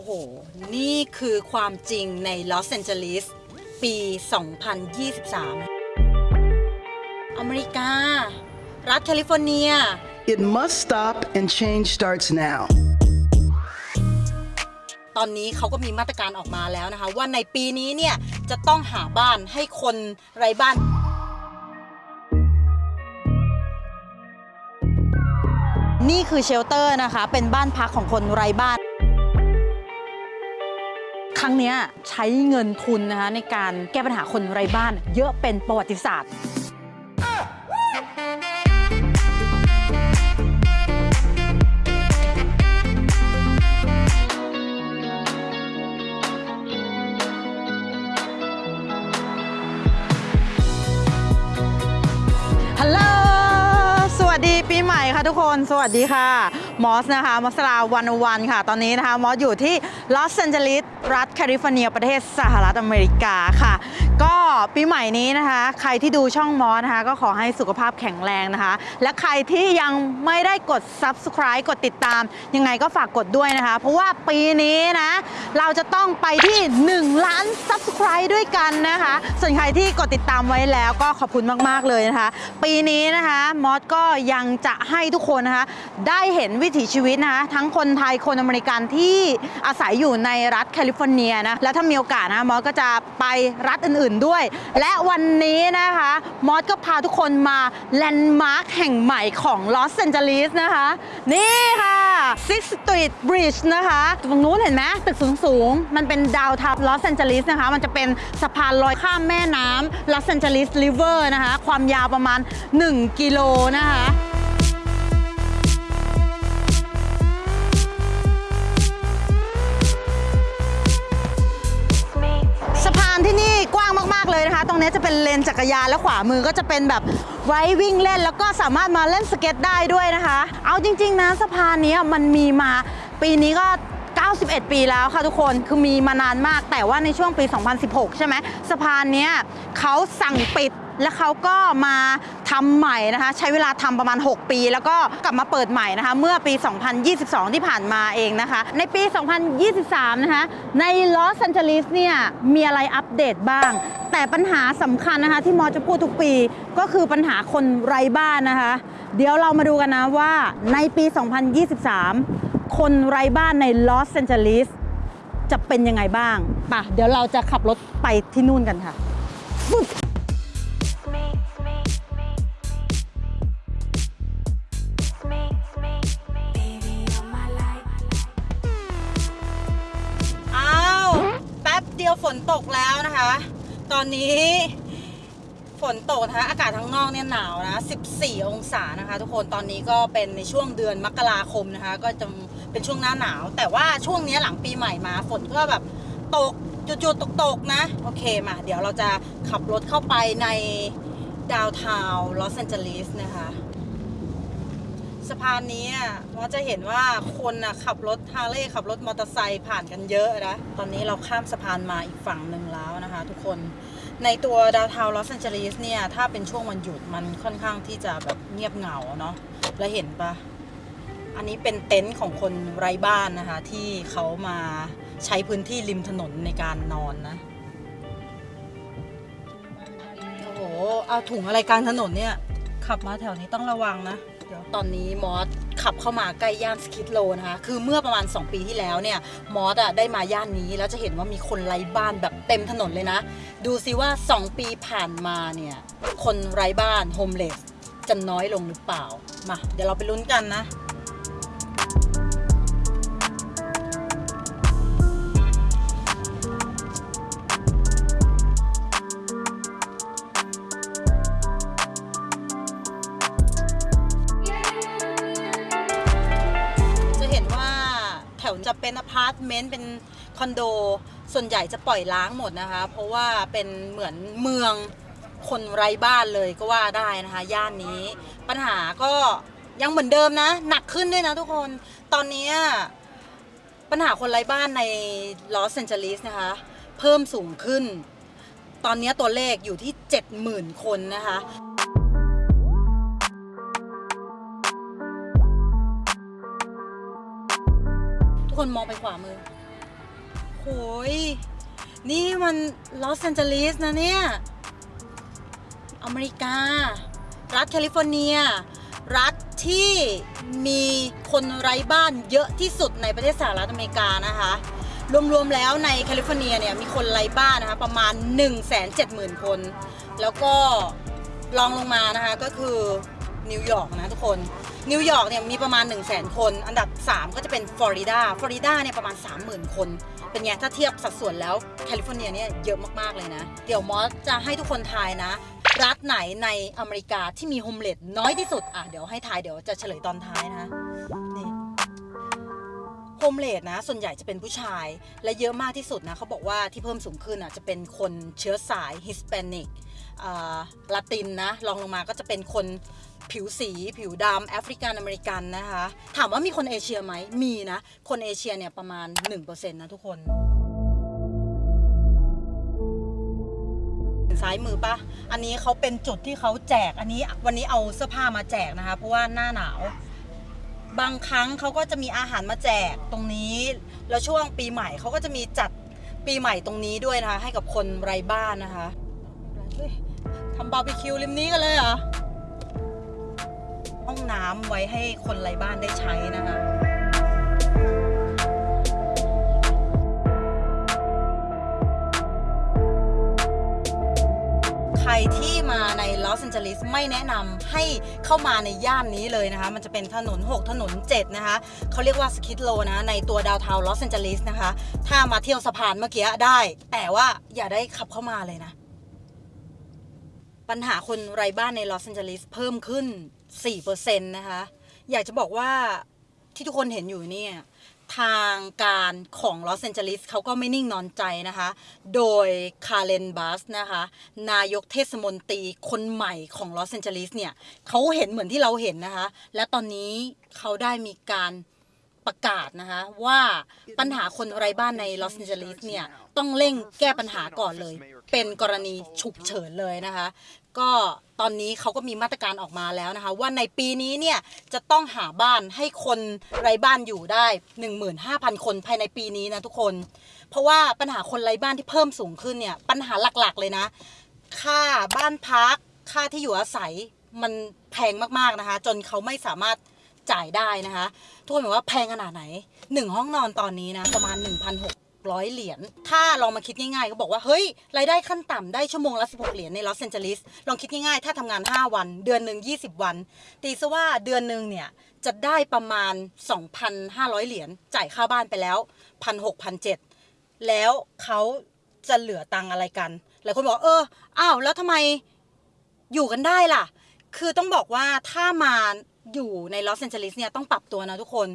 อ้โห นี่คือความจริงในลอสแอนเจลิสปี 2023 อเมริกา รัฐแคลิฟอร์เนีย It must stop and change starts now. ตอนนี้เขาก็มีมาตรการออกมาแล้วนะคะ ว่าในปีนี้เนี่ย จะต้องหาบ้านให้คนไร้บ้านนี่คือเชลเตอร์นะคะ เป็นบ้านพักของคนไร้บ้าน ครั้งนี้ใช้เงินทุนนะคะในการแก้ปัญหาคนไร้บ้าน เยอะเป็นประวัติศาสตร์ฮัลโหล สวัสดีปีใหม่ค่ะทุกคน สวัสดีค่ะ มอสนะคะมอสลาวันวันค่ะ ตอนนี้นะคะมอสอยู่ที่ลอสแอนเจลิสรัฐแคลิฟอร์เนียประเทศสหรัฐอเมริกาค่ะ ก็ปีใหม่นี้นะคะ ใครที่ดูช่องมอสนะคะ ก็ขอให้สุขภาพแข็งแรงนะคะ และใครที่ยังไม่ได้กด subscribe กดติดตาม ยังไงก็ฝากกดด้วยนะคะ เพราะว่าปีนี้นะ เราจะต้องไปที่ 1 ล้าน subscribe ด้วยกันนะคะ ส่วนใครที่กดติดตามไว้แล้วก็ขอบคุณมาก ๆ เลยนะคะ ปีนี้นะคะมอสก็ยังจะให้ทุกคนนะคะ ได้เห็นวิถีชีวิตนะคะ ทั้งคนไทยคนอเมริกันที่อาศัยอยู่ในรัฐแคลิฟอร์เนียนะและถ้ามีโอกาสนะมอสก็จะไปรัฐอื่นๆด้วย และวันนี้นะคะ มอสก็พาทุกคนมาแลนด์มาร์คแห่งใหม่ของลอสแอนเจลิสนะคะ นี่ค่ะ Sixth Street Bridge นะคะตรงนู้นเห็นไหมตึกสูงๆ มันเป็นดาวทับลอสแอนเจลิสนะคะ มันจะเป็นสะพานลอยข้ามแม่น้ำลอสแอนเจลิสริเวอร์นะคะ ความยาวประมาณ 1 กิโลนะคะ เลยนะคะ ตรงนี้จะเป็นเลนจักรยานและขวามือก็จะเป็นแบบไว้วิ่งเล่น แล้วก็สามารถมาเล่นสเก็ตได้ด้วยนะคะ เอาจริง ๆนะสะพานนี้มันมีมาปีนี้ก็91 ปีแล้วค่ะทุกคน คือมีมานานมาก แต่ว่าในช่วงปี 2016 ใช่ไหมสะพานเนี้ยเขาสั่งปิด แล้วเขาก็มาทำใหม่นะคะ ใช้เวลาทำประมาณ 6 ปี แล้วก็กลับมาเปิดใหม่นะคะ เมื่อปี 2022 ที่ผ่านมาเองนะคะ ในปี 2023 นะคะ ในลอสแอนเจลิสเนี่ย มีอะไรอัปเดตบ้าง แต่ปัญหาสำคัญนะคะที่มอสจะพูดทุกปีก็คือปัญหาคนไร้บ้านนะคะ เดี๋ยวเรามาดูกันนะว่าในปี 2023 คนไร้บ้านในลอสแอนเจลิสจะเป็นยังไงบ้างป่ะเดี๋ยวเราจะขับรถไปที่นู่นกันค่ะอ้าวแป๊บเดียวฝนตกแล้วนะคะ ตอนนี้ฝนตกนะคะอากาศข้างนอกเนี่ยหนาวนะ 14 องศานะคะ ทุกคนตอนนี้ก็เป็นในช่วงเดือนมกราคมนะคะ ก็จะเป็นช่วงหน้าหนาว แต่ว่าช่วงนี้หลังปีใหม่มา ฝนก็แบบตกหยุดๆตกๆนะ โอเคมา เดี๋ยวเราจะขับรถเข้าไปในดาวทาวลอสแอนเจลิสนะคะ สะพานนี้อะเราจะเห็นว่าคนอะขับรถฮาร์เลย์ขับรถมอเตอร์ไซค์ผ่านกันเยอะนะ ตอนนี้เราข้ามสะพานมาอีกฝั่งหนึ่งแล้วนะคะทุกคนในตัวดาวทาวลอสแอนเจลิสเนี่ย ถ้าเป็นช่วงวันหยุดมันค่อนข้างที่จะแบบเงียบเหงาเนาะแล้วเห็นปะอันนี้เป็นเต็นท์ของคนไร้บ้านนะคะ ที่เขามาใช้พื้นที่ริมถนนในการนอนนะ โอ้โห เอาถุงอะไรกลางถนนเนี่ย ขับมาแถวนี้ต้องระวังนะ ตอนนี้มอสขับเข้ามาใกล้ย่าน Skid Row นะคะ คือเมื่อประมาณ 2 ปีที่แล้วเนี่ยมอสอะได้มาย่านนี้แล้วจะเห็นว่ามีคนไร้บ้านแบบเต็มถนนเลยนะ ดูซิว่า 2 ปีผ่านมาเนี่ย คนไร้บ้านโฮมเลสจะน้อยลงหรือเปล่า มา เดี๋ยวเราไปลุ้นกันนะจะ ร์ตเมนต์เป็นคอนโด ส่วนใหญ่จะปล่อยล้างหมดนะคะ เพราะว่าเป็นเหมือนเมืองคนไร้บ้านเลยก็ว่าได้นะคะ ย่านนี้ ปัญหาก็ยังเหมือนเดิมนะ หนักขึ้นด้วยนะทุกคน ตอนนี้ปัญหาคนไร้บ้านในลอสแอนเจลิสนะคะ เพิ่มสูงขึ้น ตอนนี้ตัวเลขอยู่ที่ 70,000 คนนะคะ คนมองไปขวามือโหยนี่มันลอสแอนเจลิสนะเนี่ย อเมริกา รัฐแคลิฟอร์เนีย รัฐที่มีคนไร้บ้านเยอะที่สุดในประเทศสหรัฐอเมริกานะคะ รวมๆแล้วในแคลิฟอร์เนียเนี่ยมีคนไร้บ้านนะคะประมาณ 170,000 คน แล้วก็รองลงมานะคะก็คือนิวยอร์กนะทุกคน นิวยอร์กเนี่ยมีประมาณ 1 0 0 0 0 0 คน อันดับ 3 ก็จะเป็นฟลอริดา ฟลอริดาเนี่ยประมาณ 30,000 คน เป็นไง ถ้าเทียบสัดส่วนแล้วแคลิฟอร์เนียเนี่ยเยอะมาก ๆ เลยนะ เดี๋ยวมอสจะให้ทุกคนทายนะ รัฐไหนในอเมริกาที่มี homeless น้อยที่สุด อะ เดี๋ยวให้ทายเดี๋ยวจะเฉลยตอนท้ายนะ นี่ homeless นะ ส่วนใหญ่จะเป็นผู้ชาย และเยอะมากที่สุดนะเขาบอกว่าที่เพิ่มสูงขึ้นอะจะเป็นคนเชื้อสาย Hispanic ลาตินนะรองลงมาก็จะเป็นคนผิวสีผิวดำแอฟริกันอเมริกันนะคะ ถามว่ามีคนเอเชียไหมมีนะ คนเอเชียเนี่ยประมาณ 1%นะทุกคนซ้ายมือปะอันนี้เขาเป็นจุดที่เขาแจก อันนี้วันนี้เอาเสื้อผ้ามาแจกนะคะ เพราะว่าหน้าหนาว บางครั้งเขาก็จะมีอาหารมาแจกตรงนี้ แล้วช่วงปีใหม่เขาก็จะมีจัดปีใหม่ตรงนี้ด้วยนะคะ ให้กับคนไร้บ้านนะคะ ทำบาร์บีคิวริมนี้กันเลยเหรอ ห้องน้ำไว้ให้คนไร้บ้านได้ใช้นะคะใครที่มาในลอสแอนเจลิสไม่แนะนำให้เข้ามาในย่านนี้เลยนะคะ มันจะเป็นถนน 6 ถนน 7 นะคะเขาเรียกว่า Skid Row นะ ในตัวดาวเทาลอสแอนเจลิสนะคะ ถ้ามาเที่ยวสะพานเมื่อกี้ได้ แต่ว่าอย่าได้ขับเข้ามาเลยนะ ปัญหาคนไร้บ้านในลอสแอนเจลิสเพิ่มขึ้น 4%นะคะ อยากจะบอกว่าที่ทุกคนเห็นอยู่เนี่ยทางการของลอสแอนเจลิสเขาก็ไม่นิ่งนอนใจนะคะ โดย Karen Bass นะคะ นายกเทศมนตรีคนใหม่ของลอสแอนเจลิสเนี่ยเขาเห็นเหมือนที่เราเห็นนะคะ และตอนนี้เขาได้มีการประกาศนะคะว่าปัญหาคนไร้บ้านในลอสแอนเจลิสเนี่ยต้องเร่งแก้ปัญหาก่อนเลย เป็นกรณีฉุกเฉินเลยนะคะ ก็ตอนนี้เขาก็มีมาตรการออกมาแล้วนะคะ ว่าในปีนี้เนี่ยจะต้องหาบ้านให้คนไร้บ้านอยู่ได้ 15,000 คนภายในปีนี้นะทุกคน เพราะว่าปัญหาคนไร้บ้านที่เพิ่มสูงขึ้นเนี่ยปัญหาหลักๆเลยนะ ค่าบ้านพัก ค่าที่อยู่อาศัยมันแพงมากๆนะคะ จนเขาไม่สามารถจ่ายได้นะคะ ทุกคนบอกว่าแพงขนาดไหนหนึ่งห้องนอนตอนนี้นะประมาณ 1,600 เหรียญ ถ้าลองมาคิดง่ายๆ ก็บอกว่า เฮ้ย รายได้ขั้นต่ำได้ชั่วโมงละ 16 เหรียญในลอสแอนเจลิส ลองคิดง่ายๆ ถ้าทำงาน 5 วัน เดือนหนึ่ง20 วัน ตีซะว่าเดือนหนึ่งเนี่ย จะได้ประมาณ 2,500 เหรียญ จ่ายค่าบ้านไปแล้ว 1,600 1,700 แล้วเขาจะเหลือตังอะไรกัน หลายคนบอก เออ อ้าว แล้วทำไมอยู่กันได้ล่ะ คือต้องบอกว่าถ้ามาอยู่ในลอสแอนเจลิสเนี่ยต้องปรับตัวนะทุกคน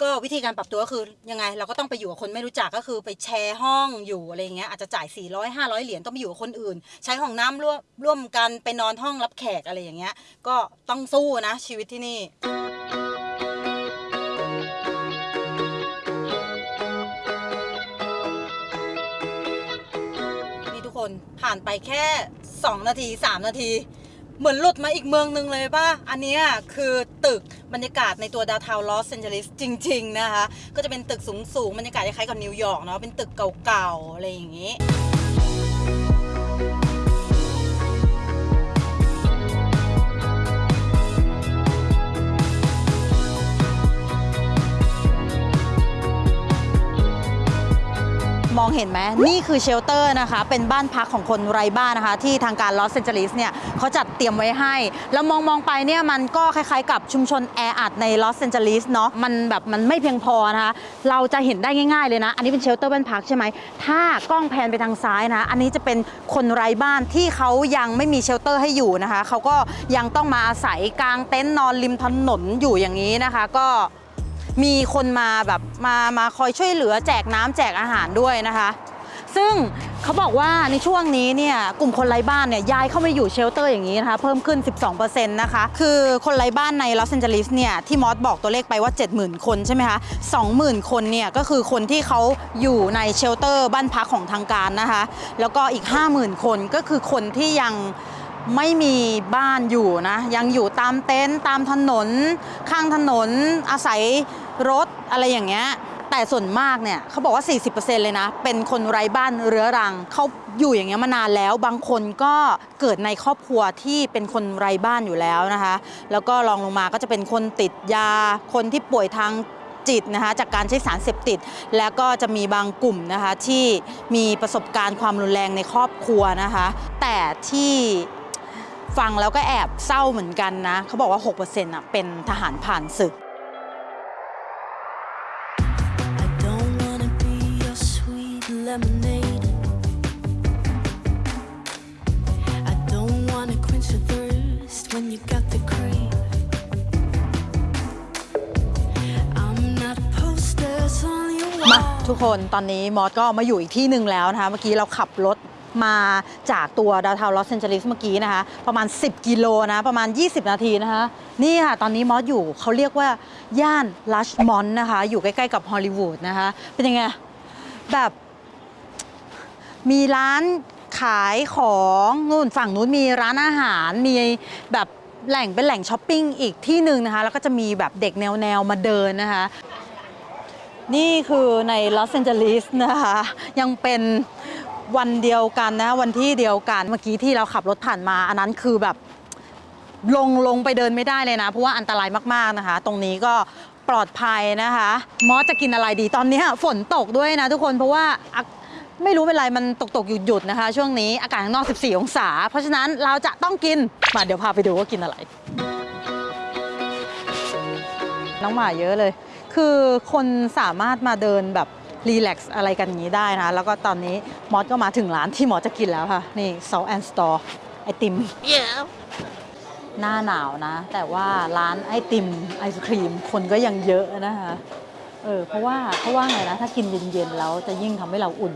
ก็วิธีการปรับตัวก็คือยังไงเราก็ต้องไปอยู่กับคนไม่รู้จักก็คือไปแชร์ห้องอยู่อะไรอย่างเงี้ยอาจจะจ่าย 400 500 เหรียญต้องไปอยู่กับคนอื่น ใช้ห้องน้ำร่วมร่วมกันไปนอนห้องรับแขกอะไรอย่างเงี้ย ก็ต้องสู้นะชีวิตที่นี่นี่ทุกคนผ่านไปแค่ 2 นาที 3 นาที เหมือนหลุดมาอีกเมืองหนึ่งเลยป่ะ อันนี้คือตึก บรรยากาศในตัวดาวเทาลอสแอนเจลิสจริง ๆ นะคะ ก็จะเป็นตึกสูงๆบรรยากาศคล้ายกับนิวยอร์กเนาะเป็นตึกเก่าๆอะไรอย่างงี้ มองเห็นไหมนี่คือ shelter นะคะ เป็นบ้านพักของคนไร้บ้านนะคะ ที่ทางการลอสแอนเจลิสเนี่ยเขาจัดเตรียมไว้ให้ แล้วมองมองไปเนี่ยมันก็คล้ายๆ กับชุมชนแออัดในลอสแอนเจลิสเนาะมันแบบมันไม่เพียงพอนะคะเราจะเห็นได้ง่ายๆเลยนะ อันนี้เป็น shelter บ้านพักใช่ไหมถ้ากล้องแพนไปทางซ้ายนะอันนี้จะเป็นคนไร้บ้านที่เขายังไม่มี shelter ให้อยู่นะคะเขาก็ยังต้องมาอาศัยกางเต็นท์นอนริมถนนอยู่อย่างนี้นะคะ ก็ มีคนมาแบบมามาคอยช่วยเหลือแจกน้ำแจกอาหารด้วยนะคะ ซึ่งเขาบอกว่าในช่วงนี้เนี่ยกลุ่มคนไร้บ้านเนี่ยย้ายเข้ามาอยู่ shelter อย่างนี้นะคะ เพิ่มขึ้น 12%นะคะ คือคนไร้บ้านในลอสแอนเจลิสเนี่ยที่มอสบอกตัวเลขไปว่า 70,000 คนใช่ไหมคะ 20,000 คนเนี่ยก็คือคนที่เขาอยู่ใน shelter บ้านพักของทางการนะคะ แล้วก็อีก 50,000 คนก็คือคนที่ยัง ไม่มีบ้านอยู่นะยังอยู่ตามเต็นท์ตามถนน ข้างถนนอาศัยรถอะไรอย่างเงี้ยแต่ส่วนมากเนี่ยเขาบอกว่า 40%เลยนะ เป็นคนไร้บ้านเรื้อรัง เขาอยู่อย่างเงี้ยมานานแล้ว บางคนก็เกิดในครอบครัวที่เป็นคนไร้บ้านอยู่แล้วนะคะ แล้วก็รองลงมาก็จะเป็นคนติดยา คนที่ป่วยทางจิตนะคะจากการใช้สารเสพติด แล้วก็จะมีบางกลุ่มนะคะที่มีประสบการณ์ความรุนแรงในครอบครัวนะคะ แต่ที่ ฟังแล้วก็แอบเศร้าเหมือนกันนะ เขาบอกว่า 6%อะเป็นทหารผ่านศึก I don't wanna be your sweet lemonade. I don't wanna quench your thirst when you got the cream. I'm not posters on your มา wall. ทุกคนตอนนี้มอสก็มาอยู่อีกที่หนึ่งแล้วนะคะ เมื่อกี้เราขับรถ มาจากตัวดาวเทาลอสแอนเจลิสเมื่อกี้นะคะ ประมาณ 10 กิโลนะ ประมาณ 20 นาทีนะคะ นี่ค่ะ ตอนนี้มอสอยู่เขาเรียกว่า ย่าน Larchmont นะคะ อยู่ใกล้ๆกับฮอลลีวูดนะคะ เป็นยังไง แบบมีร้านขายของนู่นฝั่งนู้นมีร้านอาหารมีแบบแหล่งเป็นแหล่งช้อปปิ้งอีกที่หนึ่งนะคะ แล้วก็จะมีแบบเด็กแนวๆมาเดินนะคะ นี่คือในลอสแอนเจลิสนะคะ ยังเป็น วันเดียวกันนะ วันที่เดียวกันเมื่อกี้ที่เราขับรถผ่านมา อันนั้นคือแบบลงลงไปเดินไม่ได้เลยนะ เพราะว่าอันตรายมากๆนะคะ ตรงนี้ก็ปลอดภัยนะคะ มอสจะกินอะไรดีตอนนี้ฝนตกด้วยนะทุกคนเพราะว่าไม่รู้เป็นไรมันตกตกหยุดหยุดนะคะ ช่วงนี้อากาศข้างนอก 14 องศา เพราะฉะนั้นเราจะต้องกิน มาเดี๋ยวพาไปดูว่ากินอะไร น้องหมาเยอะเลย คือคนสามารถมาเดินแบบ รีแลกซ์อะไรกันอย่างนี้ได้นะ แล้วก็ตอนนี้มอสก็มาถึงร้านที่มอสจะกินแล้วค่ะ นี่ Salt and Store ไอติม Yeah. หน้าหนาวนะ แต่ว่าร้านไอติมไอศครีม คนก็ยังเยอะนะคะเออเพราะว่าเพราะว่าไงนะ ถ้ากินเย็นๆแล้วจะยิ่งทำให้เราอุ่น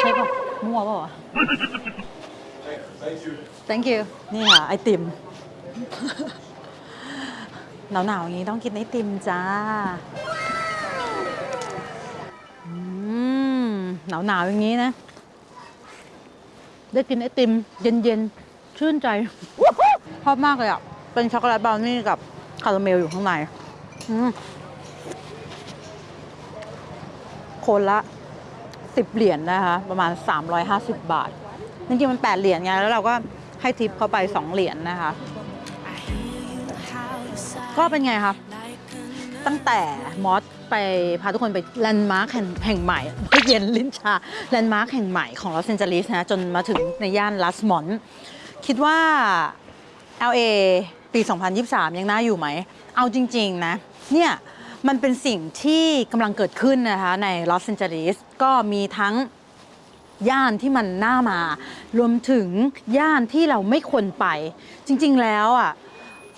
ใช่ป่ะ มั่วป่ะวะ thank you นี่ค่ะไอติม หนาวๆอย่างนี้ต้องกินไอติมจ้า อืม หนาวๆอย่างนี้นะ ได้กินไอติม เย็นๆ ชื่นใจชอบมากเลยอะ เป็นช็อกโกแลตบราวนี่กับคาราเมลอยู่ข้างในคนละ10เหรียญนะคะ ประมาณ 350 บาท จริงๆมัน 8 เหรียญไง แล้วเราก็ให้ทิปเขาไป 2 เหรียญนะคะ ก็เป็นไงคะตั้งแต่มอส ไปพาทุกคนไป landmark แห่งใหม่ไม่เย็นลิ้นชา landmark แห่งใหม่ของลอสแอนเจลิสนะจนมาถึงในย่าน Larchmont คิดว่า LA ปี 2023 ยังน่าอยู่ไหม เอาจริง ๆ นะ เนี่ย มันเป็นสิ่งที่กำลังเกิดขึ้นนะคะ ในลอสแอนเจลิสก็มีทั้งย่านที่มันน่ามารวมถึงย่านที่เราไม่ควรไป จริง ๆ แล้วอะ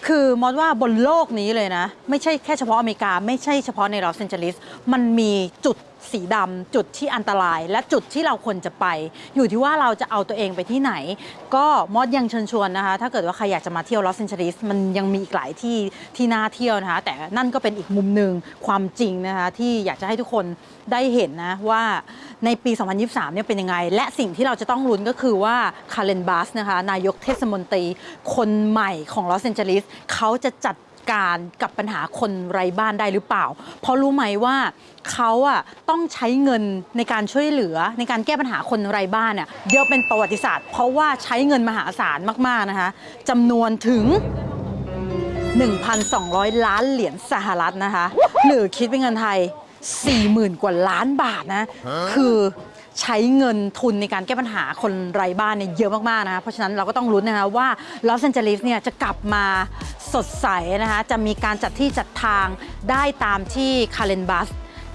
คือมอสว่าบนโลกนี้เลยนะ ไม่ใช่แค่เฉพาะอเมริกา ไม่ใช่เฉพาะในลอสแอนเจลิสมันมีจุดสีดำจุดที่อันตราย และจุดที่เราควรจะไป อยู่ที่ว่าเราจะเอาตัวเองไปที่ไหน ก็มอสยังเชิญชวนนะคะ ถ้าเกิดว่าใครอยากจะมาเที่ยวลอสแอนเจลิสมันยังมีอีกหลายที่ที่น่าเที่ยวนะคะ แต่นั่นก็เป็นอีกมุมหนึ่งความจริงนะคะที่อยากจะให้ทุกคนได้เห็นนะว่าในปี 2023 เนี่ยเป็นยังไง และสิ่งที่เราจะต้องลุ้นก็คือว่า Karen Bass นะคะนายกเทศมนตรีคนใหม่ของลอสแอนเจลิสเขาจะจัด การกับปัญหาคนไร้บ้านได้หรือเปล่า เพราะรู้ไหมว่าเขาอะต้องใช้เงินในการช่วยเหลือในการแก้ปัญหาคนไร้บ้านเนี่ยเยอะเป็นประวัติศาสตร์ เพราะว่าใช้เงินมหาศาลมากๆนะคะจำนวนถึง 1,200 ล้านเหรียญสหรัฐนะคะ หรือคิดเป็นเงินไทย 40,000 กว่าล้านบาทนะ คือใช้เงินทุนในการแก้ปัญหาคนไร้บ้านเนี่ยเยอะมากๆนะคะเพราะฉะนั้นเราก็ต้องลุ้นนะคะว่าลอสแอนเจลิสเนี่ยจะกลับมาสดใสนะคะจะมีการจัดที่จัดทางได้ตามที่ Karen Bass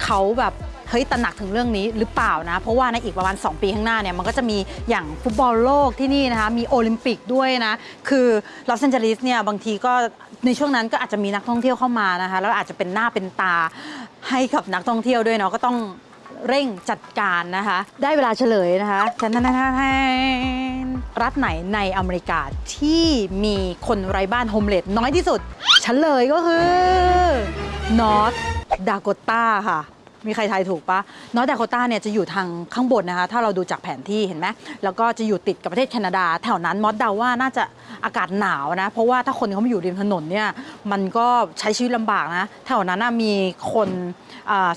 เขาแบบเฮ้ยตระหนักถึงเรื่องนี้หรือเปล่านะ เพราะว่าในอีกประมาณ 2 ปีข้างหน้าเนี่ยมันก็จะมีอย่างฟุตบอลโลกที่นี่นะคะ มีโอลิมปิกด้วยนะ คือลอสแอนเจลิสเนี่ยบางทีก็ ในช่วงนั้นก็อาจจะมีนักท่องเที่ยวเข้ามานะคะแล้วอาจจะเป็นหน้าเป็นตาให้กับนักท่องเที่ยวด้วยเนาะก็ต้องเร่งจัดการนะคะ ได้เวลาเฉลยนะคะแทนรัฐไหนในอเมริกาที่มีคนไร้บ้านโฮมเลสน้อยที่สุดเฉลยก็คือนอร์ทดาก o ตาค่ะ มีใครทายถูกปะ North Dakota เนี่ยจะอยู่ทางข้างบนนะคะ ถ้าเราดูจากแผนที่เห็นไหมแล้วก็จะอยู่ติดกับประเทศแคนาดา แถวนั้นมอสเดาว่าน่าจะอากาศหนาวนะ เพราะว่าถ้าคนเขามาอยู่ริมถนนเนี่ยมันก็ใช้ชีวิตลำบากนะ แถวนั้นนะมีคน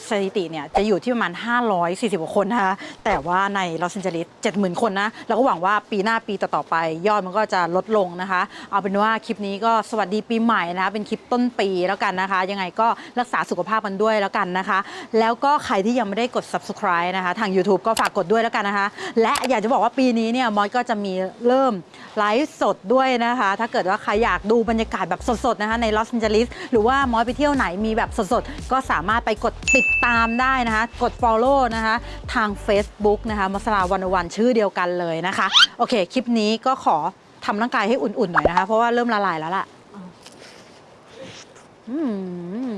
สถิติเนี่ยจะอยู่ที่ประมาณ 540กว่าคนนะคะ แต่ว่าในลอสแอนเจลิส70,000 คนนะเราก็หวังว่าปีหน้าปีต่อๆไป ยอดมันก็จะลดลงนะคะ เอาเป็นว่าคลิปนี้ก็สวัสดีปีใหม่นะคะเป็นคลิปต้นปีแล้วกันนะคะ ยังไงก็รักษาสุขภาพกันด้วยแล้วกันนะคะ แล้วแล้วก็ใครที่ยังไม่ได้กด subscribe นะคะ ทาง YouTube ก็ฝากกดด้วยแล้วกันนะคะ และอยากจะบอกว่าปีนี้เนี่ยมอสก็จะมีเริ่มไลฟ์สดด้วยนะคะ ถ้าเกิดว่าใครอยากดูบรรยากาศแบบสดๆนะคะในลอสแอนเจลิสหรือว่ามอสไปเที่ยวไหนมีแบบสดๆ ก็สามารถไปกดติดตามได้นะคะ กด follow นะคะ ทาง Facebook นะคะมัสลาวันวันชื่อเดียวกันเลยนะคะ โอเค คลิปนี้ก็ขอทำร่างกายให้อุ่นๆหน่อยนะคะ เพราะว่าเริ่มละลายแล้วล่ะ อืม